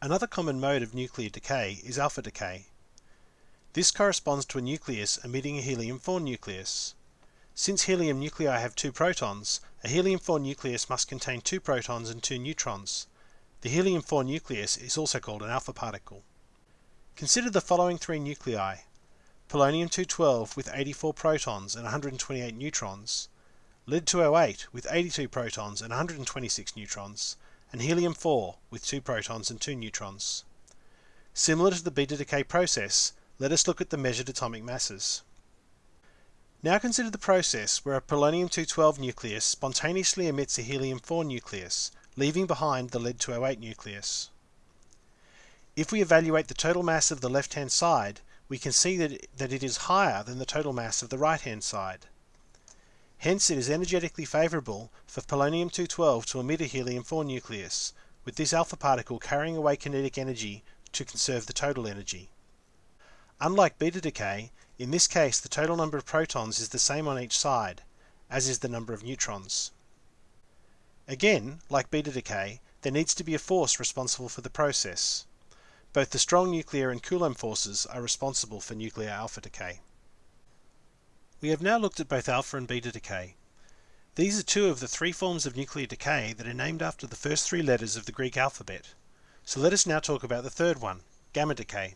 Another common mode of nuclear decay is alpha decay. This corresponds to a nucleus emitting a helium 4 nucleus. Since helium nuclei have two protons, a helium 4 nucleus must contain two protons and two neutrons. The helium 4 nucleus is also called an alpha particle. Consider the following three nuclei: polonium 212 with 84 protons and 128 neutrons, lead 208 with 82 protons and 126 neutrons, and helium 4 with 2 protons and 2 neutrons. Similar to the beta decay process, let us look at the measured atomic masses. Now consider the process where a polonium 212 nucleus spontaneously emits a helium 4 nucleus, leaving behind the lead 208 nucleus. If we evaluate the total mass of the left-hand side, we can see that, that it is higher than the total mass of the right-hand side. Hence it is energetically favourable for polonium-212 to emit a helium-4 nucleus, with this alpha particle carrying away kinetic energy to conserve the total energy. Unlike beta decay, in this case the total number of protons is the same on each side, as is the number of neutrons. Again, like beta decay, there needs to be a force responsible for the process. Both the strong nuclear and Coulomb forces are responsible for nuclear alpha decay. We have now looked at both alpha and beta decay. These are two of the three forms of nuclear decay that are named after the first three letters of the Greek alphabet. So let us now talk about the third one, gamma decay.